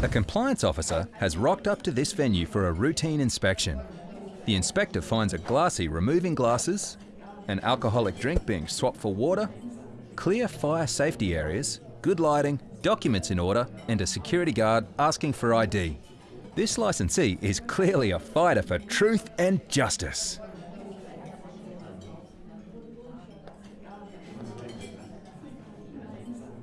A compliance officer has rocked up to this venue for a routine inspection. The inspector finds a glassy removing glasses, an alcoholic drink being swapped for water, clear fire safety areas, good lighting, documents in order, and a security guard asking for ID. This licensee is clearly a fighter for truth and justice.